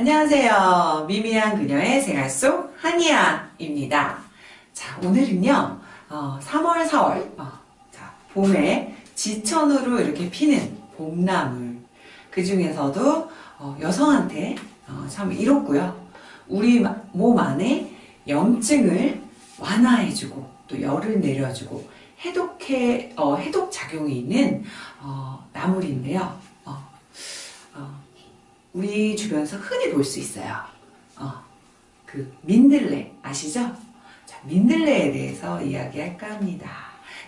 안녕하세요. 미미한 그녀의 생활 속 한이야입니다. 자, 오늘은요, 어, 3월, 4월, 어, 자, 봄에 지천으로 이렇게 피는 봄나물. 그 중에서도 어, 여성한테 어, 참 이롭고요. 우리 몸 안에 염증을 완화해주고 또 열을 내려주고 해독해, 어, 해독 작용이 있는 어, 나물인데요. 어, 어, 우리 주변에서 흔히 볼 수 있어요. 어, 그 민들레 아시죠? 자, 민들레에 대해서 이야기할까 합니다.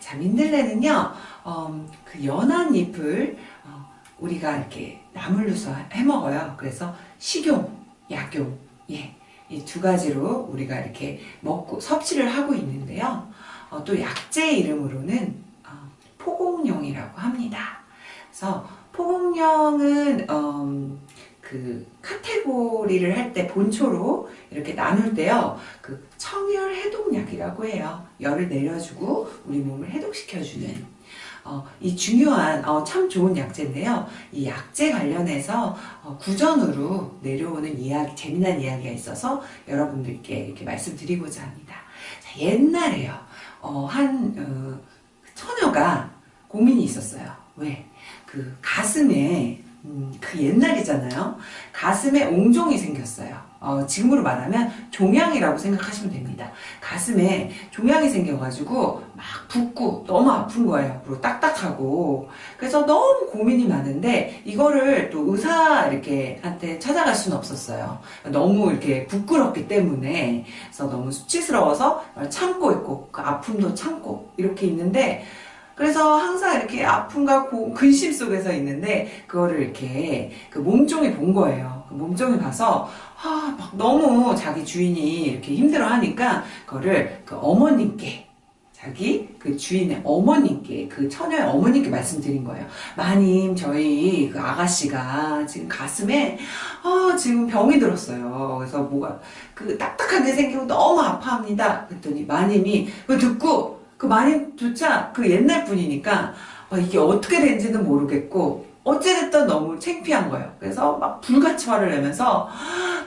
자, 민들레는요, 어, 그 연한 잎을 어, 우리가 이렇게 나물로서 해 먹어요. 그래서 식용, 약용, 예, 이 두 가지로 우리가 이렇게 먹고 섭취를 하고 있는데요. 어, 또 약재 이름으로는 어, 포공룡이라고 합니다. 그래서 포공룡은 음, 그 카테고리를 할 때 본초로 이렇게 나눌 때요. 그 청열 해독약이라고 해요. 열을 내려주고 우리 몸을 해독시켜주는 어, 이 중요한 어, 참 좋은 약재인데요. 이 약재 관련해서 어, 구전으로 내려오는 이야기, 재미난 이야기가 있어서 여러분들께 이렇게 말씀드리고자 합니다. 자, 옛날에요. 어, 한 어, 처녀가 고민이 있었어요. 왜? 그 가슴에 음, 그 옛날이잖아요. 가슴에 옹종이 생겼어요. 어, 지금으로 말하면 종양이라고 생각하시면 됩니다. 가슴에 종양이 생겨가지고 막 붓고 너무 아픈 거예요. 그리고 딱딱하고. 그래서 너무 고민이 많은데 이거를 또 의사 이렇게 한테 찾아갈 수는 없었어요. 너무 이렇게 부끄럽기 때문에. 그래서 너무 수치스러워서 참고 있고 그 아픔도 참고 이렇게 있는데 그래서 항상 이렇게 아픔과 고, 근심 속에서 있는데 그거를 이렇게 그 몸종이 본 거예요. 그 몸종이 봐서 아, 막 너무 자기 주인이 이렇게 힘들어 하니까 그거를 그 어머님께 자기 그 주인의 어머님께 그 처녀의 어머님께 말씀드린 거예요. 마님 저희 그 아가씨가 지금 가슴에 아 지금 병이 들었어요. 그래서 뭐가 그 딱딱한 게 생기고 너무 아파합니다. 그랬더니 마님이 그 듣고 그 마님조차 그 옛날 분이니까 어, 이게 어떻게 된지는 모르겠고 어찌됐든 너무 창피한 거예요. 그래서 막 불같이 화를 내면서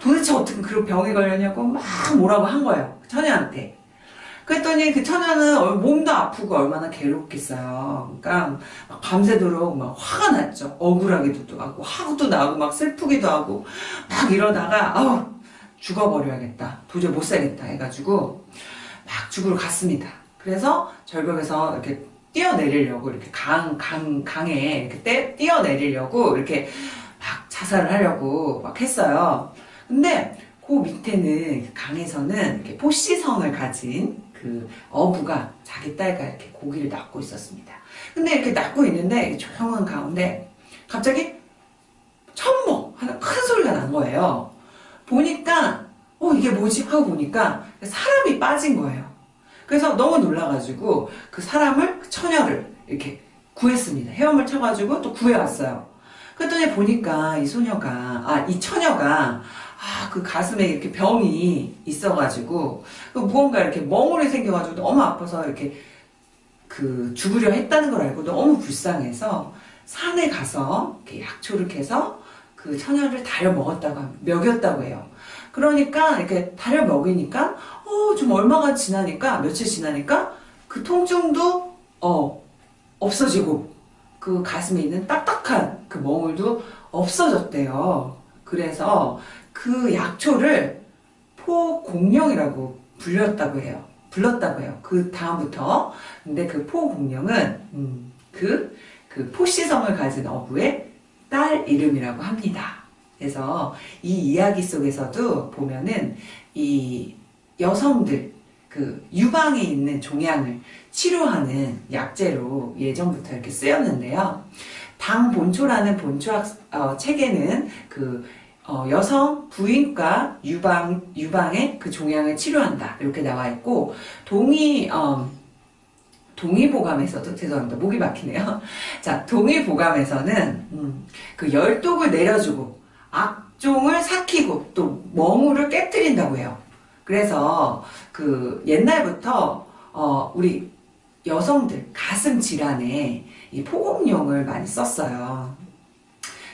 도대체 어떻게 그런 병에 걸렸냐고 막 뭐라고 한 거예요. 처녀한테. 그랬더니 그 처녀는 몸도 아프고 얼마나 괴롭겠어요. 그러니까 막 밤새도록 막 화가 났죠. 억울하기도 하고 화도 나고 막 슬프기도 하고 막 이러다가 아우 죽어버려야겠다. 도저히 못 살겠다 해가지고 막 죽으러 갔습니다. 그래서 절벽에서 이렇게 뛰어내리려고 이렇게 강, 강, 강에 떼, 뛰어내리려고 이렇게 막 자살을 하려고 막 했어요. 근데 그 밑에는 강에서는 이렇게 포시성을 가진 그 어부가 자기 딸과 이렇게 고기를 낚고 있었습니다. 근데 이렇게 낚고 있는데 조용한 가운데 갑자기 천모 하는 큰 소리가 난 거예요. 보니까 어 이게 뭐지 하고 보니까 사람이 빠진 거예요. 그래서 너무 놀라가지고 그 사람을 그 처녀를 이렇게 구했습니다. 헤엄을 쳐가지고 또 구해왔어요. 그랬더니 보니까 이 소녀가 아 이 처녀가 아 그 가슴에 이렇게 병이 있어가지고 그 무언가 이렇게 멍울이 생겨가지고 너무 아파서 이렇게 그 죽으려 했다는 걸 알고 너무 불쌍해서 산에 가서 약초를 캐서 그 처녀를 달여 먹었다고 먹였다고 해요. 그러니까 이렇게 달여 먹이니까 어, 좀 얼마가 지나니까 며칠 지나니까 그 통증도 어 없어지고 그 가슴에 있는 딱딱한 그 멍울도 없어졌대요. 그래서 그 약초를 포공룡이라고 불렸다고 해요. 불렀다고 해요. 그 다음부터. 근데 그 포공룡은 음, 그, 그 포시성을 가진 어부의 딸 이름이라고 합니다. 그래서 이 이야기 속에서도 보면은 이 여성들 그 유방에 있는 종양을 치료하는 약재로 예전부터 이렇게 쓰였는데요. 당 본초라는 본초학 어, 책에는 그 어, 여성 부인과 유방 유방의 그 종양을 치료한다 이렇게 나와 있고 동의 어, 동의보감에서도 죄송합니다 목이 막히네요. 자 동의보감에서는 음, 그 열독을 내려주고 악종을 삭히고 또 멍울을 깨뜨린다고 해요. 그래서 그 옛날부터 어 우리 여성들 가슴 질환에 이 포공용을 많이 썼어요.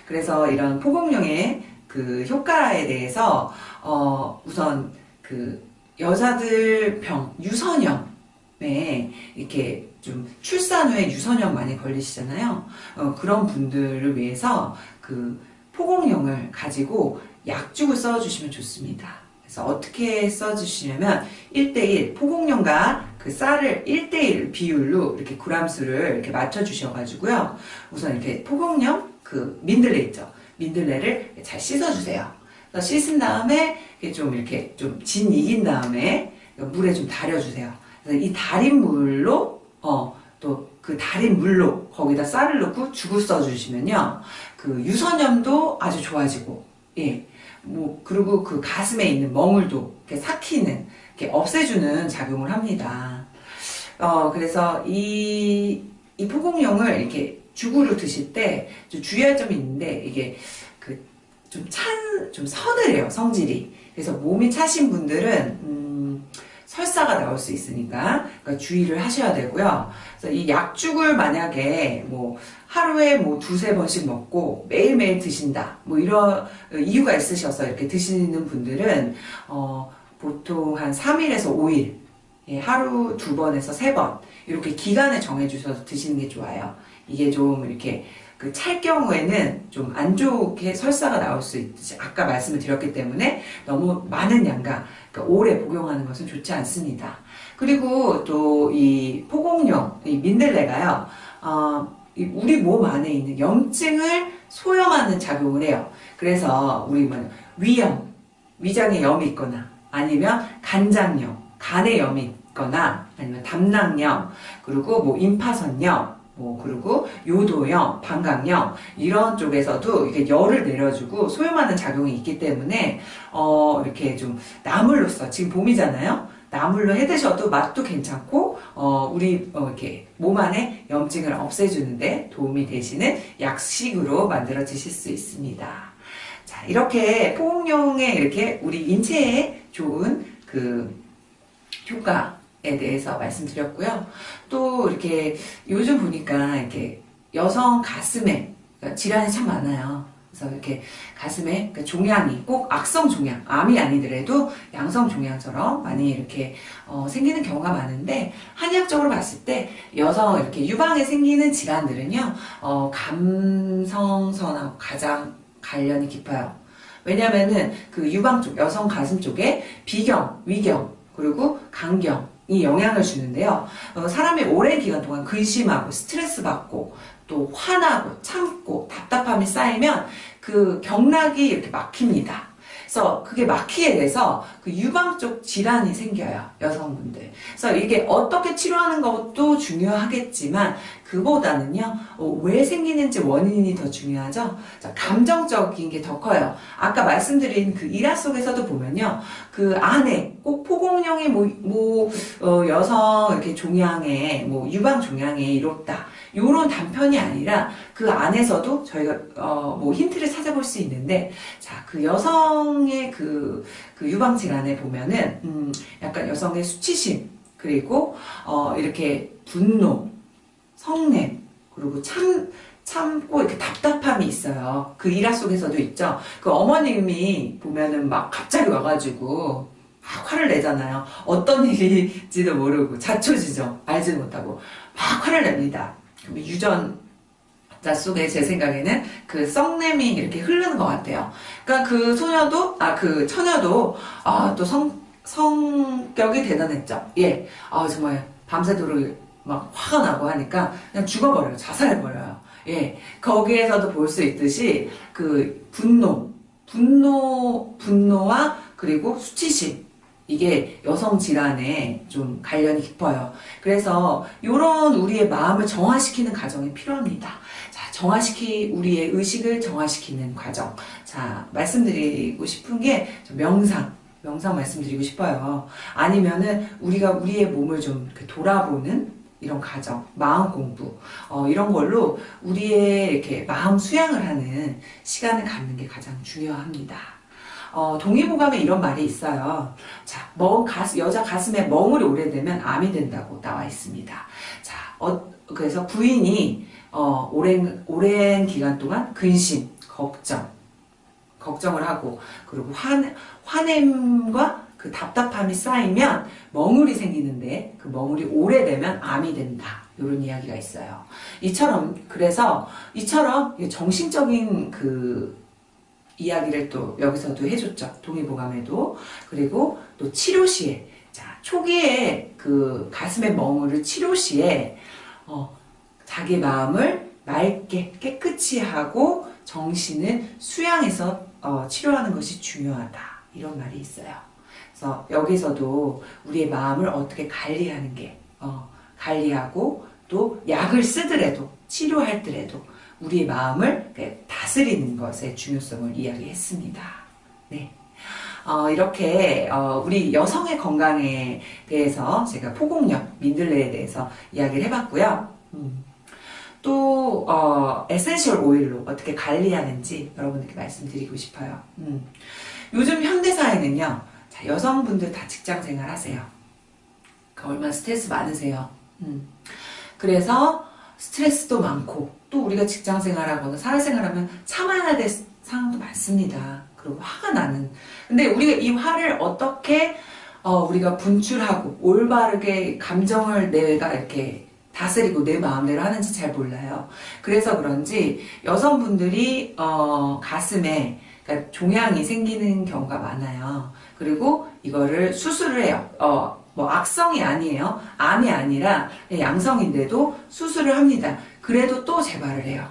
그래서 이런 포공용의 그 효과에 대해서 어 우선 그 여자들 병 유선염에 이렇게 좀 출산 후에 유선염 많이 걸리시잖아요. 어, 그런 분들을 위해서 그 포공용을 가지고 약죽을 써주시면 좋습니다. 그래서 어떻게 써주시냐면 1대1 포공용과 그 쌀을 1대1 비율로 이렇게 그람수를 이렇게 맞춰주셔가지고요. 우선 이렇게 포공용 그 민들레 있죠. 민들레를 잘 씻어주세요. 씻은 다음에 좀 이렇게 좀 진 익인 다음에 물에 좀 달여주세요. 그래서 이 달인 물로 어 또 그 달인 물로 거기다 쌀을 넣고 죽을 써주시면요 그 유선염도 아주 좋아지고 예 뭐 그리고 그 가슴에 있는 멍울도 이렇게 삭히는 이렇게 없애주는 작용을 합니다. 어 그래서 이 이 포공용을 이렇게 죽으로 드실 때좀 주의할 점이 있는데 이게 그 좀 찬, 좀 서늘해요, 성질이. 그래서 몸이 차신 분들은, 음, 설사가 나올 수 있으니까, 그러니까 주의를 하셔야 되고요. 그래서 이 약죽을 만약에 뭐, 하루에 뭐 두세 번씩 먹고 매일매일 드신다. 뭐 이런 이유가 있으셔서 이렇게 드시는 분들은, 어, 보통 한 3일에서 5일, 예, 하루 두 번에서 세 번, 이렇게 기간을 정해주셔서 드시는 게 좋아요. 이게 좀 이렇게 그 찰 경우에는 좀 안 좋게 설사가 나올 수 있듯이 아까 말씀을 드렸기 때문에 너무 많은 양과 그러니까 오래 복용하는 것은 좋지 않습니다. 그리고 또 이 포공용 이 민들레가요. 어, 이 우리 몸 안에 있는 염증을 소염하는 작용을 해요. 그래서 우리 뭐 위염, 위장에 염이 있거나 아니면 간장염, 간에 염이 있거나 아니면 담낭염, 그리고 뭐 임파선염, 뭐 그리고 요도염, 방광염 이런 쪽에서도 이게 열을 내려주고 소염하는 작용이 있기 때문에 어 이렇게 좀 나물로서 지금 봄이잖아요. 나물로 해 드셔도 맛도 괜찮고 어 우리 어 이렇게 몸 안에 염증을 없애주는데 도움이 되시는 약식으로 만들어 드실 수 있습니다. 자 이렇게 포옹용에 이렇게 우리 인체에 좋은 그 효과 에 대해서 말씀드렸고요. 또 이렇게 요즘 보니까 이렇게 여성 가슴에 그러니까 질환이 참 많아요. 그래서 이렇게 가슴에 그 종양이 꼭 악성 종양, 암이 아니더라도 양성 종양처럼 많이 이렇게 어, 생기는 경우가 많은데 한의학적으로 봤을 때 여성 이렇게 유방에 생기는 질환들은요 어, 감성선하고 가장 관련이 깊어요. 왜냐면은 그 유방 쪽, 여성 가슴 쪽에 비경, 위경, 그리고 강경, 이 영향을 주는데요. 어, 사람이 오랜 기간 동안 근심하고 스트레스 받고 또 화나고 참고 답답함이 쌓이면 그 경락이 이렇게 막힙니다. 그래서 그게 막히게 돼서 그 유방 쪽 질환이 생겨요. 여성분들. 그래서 이게 어떻게 치료하는 것도 중요하겠지만 그보다는요. 어, 왜 생기는지 원인이 더 중요하죠. 자, 감정적인 게 더 커요. 아까 말씀드린 그 일화 속에서도 보면요. 그 안에 꼭 포공령의 뭐, 뭐 어, 여성 이렇게 종양에 뭐 유방 종양에 이롭다. 요런 단편이 아니라 그 안에서도 저희가 어, 뭐 힌트를 찾아볼 수 있는데 자 그 여성의 그, 그 유방 질환에 보면은 음, 약간 여성의 수치심 그리고 어, 이렇게 분노 성냄 그리고 참 참고 이렇게 답답함이 있어요. 그 일화 속에서도 있죠. 그 어머님이 보면은 막 갑자기 와가지고 막 화를 내잖아요. 어떤 일인지도 모르고 자초지종 알지 못하고 막 화를 냅니다. 유전자 속에 제 생각에는 그 썩냄이 이렇게 흐르는 것 같아요. 그러니까 그 소녀도 아 그 처녀도 아또 성 성격이 대단했죠. 예, 아 정말 밤새도록 막 화가 나고 하니까 그냥 죽어버려요. 자살해버려요. 예, 거기에서도 볼 수 있듯이 그 분노, 분노, 분노와 그리고 수치심 이게 여성 질환에 좀 관련이 깊어요. 그래서 이런 우리의 마음을 정화시키는 과정이 필요합니다. 자, 정화시키 우리의 의식을 정화시키는 과정. 자, 말씀드리고 싶은 게 명상. 명상 말씀드리고 싶어요. 아니면은 우리가 우리의 몸을 좀 돌아보는 이런 과정, 마음 공부, 어, 이런 걸로 우리의 이렇게 마음 수양을 하는 시간을 갖는 게 가장 중요합니다. 어, 동의보감에 이런 말이 있어요. 자, 멍, 가슴, 여자 가슴에 멍울이 오래되면 암이 된다고 나와 있습니다. 자, 어, 그래서 부인이 어, 오랜, 오랜 기간 동안 근심, 걱정, 걱정을 하고 그리고 화, 화냄과 그 답답함이 쌓이면 멍울이 생기는데 그 멍울이 오래되면 암이 된다. 이런 이야기가 있어요. 이처럼 그래서 이처럼 정신적인 그 이야기를 또 여기서도 해줬죠. 동의보감에도 그리고 또 치료 시에 자 초기에 그 가슴의 멍울을 치료 시에 어, 자기 마음을 맑게 깨끗이 하고 정신을 수양해서 어, 치료하는 것이 중요하다 이런 말이 있어요. 그래서 여기서도 우리의 마음을 어떻게 관리하는 게 어, 관리하고 또 약을 쓰더라도 치료할 때라도 우리의 마음을 다스리는 것의 중요성을 이야기했습니다. 네. 어, 이렇게 어, 우리 여성의 건강에 대해서 제가 포공영, 민들레에 대해서 이야기를 해봤고요. 음. 또 어, essential 오일로 어떻게 관리하는지 여러분들께 말씀드리고 싶어요. 음. 요즘 현대사회는요. 자, 여성분들 다 직장 생활 하세요. 그 얼마나 스트레스 많으세요. 음. 그래서 스트레스도 많고 또 우리가 직장 생활하거나 사회생활하면 참아야 될 상황도 많습니다. 그리고 화가 나는. 근데 우리가 이 화를 어떻게 어, 우리가 분출하고 올바르게 감정을 내가 이렇게 다스리고 내 마음대로 하는지 잘 몰라요. 그래서 그런지 여성분들이 어, 가슴에 그러니까 종양이 생기는 경우가 많아요. 그리고 이거를 수술을 해요. 어, 뭐 악성이 아니에요. 암이 아니라 양성인데도 수술을 합니다. 그래도 또 재발을 해요.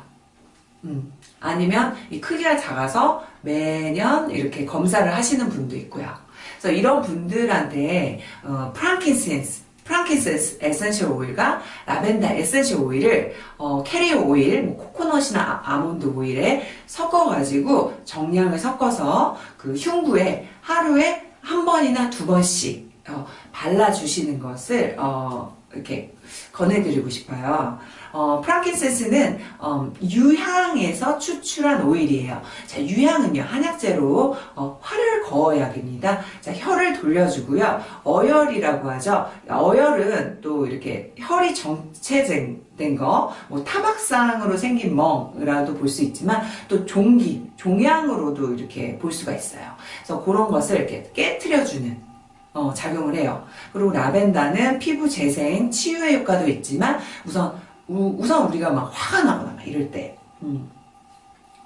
음. 아니면 이 크기가 작아서 매년 이렇게 검사를 하시는 분도 있고요. 그래서 이런 분들한테 어, frankincense frankincense essential 오일과 라벤더 essential 오일을 어, 캐리어 오일, 뭐 코코넛이나 아, 아몬드 오일에 섞어가지고 정량을 섞어서 그 흉부에 하루에 한 번이나 두 번씩 어, 발라주시는 것을 어, 이렇게 권해드리고 싶어요. 어, 프랑킨센스는 어, 유향에서 추출한 오일이에요. 자, 유향은요 한약재로 어, 활을 거어야 됩니다. 자, 혀를 돌려주고요. 어열이라고 하죠. 어열은 또 이렇게 혈이 정체된 거, 뭐 타박상으로 생긴 멍이라도 볼 수 있지만 또 종기, 종양으로도 이렇게 볼 수가 있어요. 그래서 그런 것을 이렇게 깨트려주는 어, 작용을 해요. 그리고 라벤더는 피부 재생, 치유의 효과도 있지만 우선 우, 우선 우리가 막 화가 나거나 막 이럴 때 음,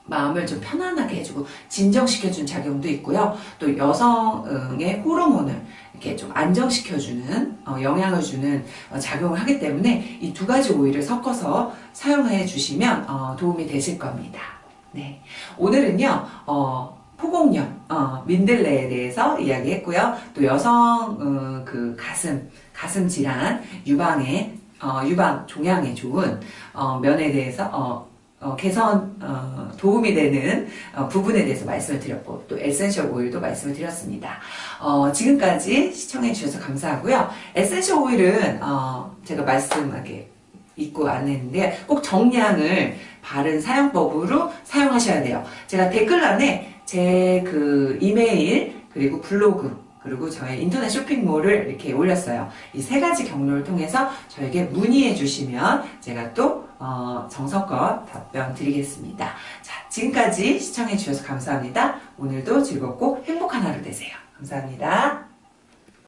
마음을 좀 편안하게 해주고 진정시켜주는 작용도 있고요. 또 여성의 호르몬을 이렇게 좀 안정시켜주는 어, 영향을 주는 어, 작용을 하기 때문에 이 두 가지 오일을 섞어서 사용해 주시면 어, 도움이 되실 겁니다. 네, 오늘은요. 어, 포공영, 어, 민들레에 대해서 이야기했고요. 또 여성 어, 그 가슴, 가슴 질환 유방에 어, 유방 종양에 좋은 어, 면에 대해서 어, 어, 개선 어, 도움이 되는 어, 부분에 대해서 말씀을 드렸고 또 essential 오일도 말씀을 드렸습니다. 어, 지금까지 시청해 주셔서 감사하고요. essential 오일은 어, 제가 말씀하게 잊고 안 했는데 꼭 정량을 바른 사용법으로 사용하셔야 돼요. 제가 댓글란에 제 그 이메일 그리고 블로그 그리고 저의 인터넷 쇼핑몰을 이렇게 올렸어요. 이 세 가지 경로를 통해서 저에게 문의해 주시면 제가 또 어, 정성껏 답변 드리겠습니다. 자, 지금까지 시청해 주셔서 감사합니다. 오늘도 즐겁고 행복한 하루 되세요. 감사합니다.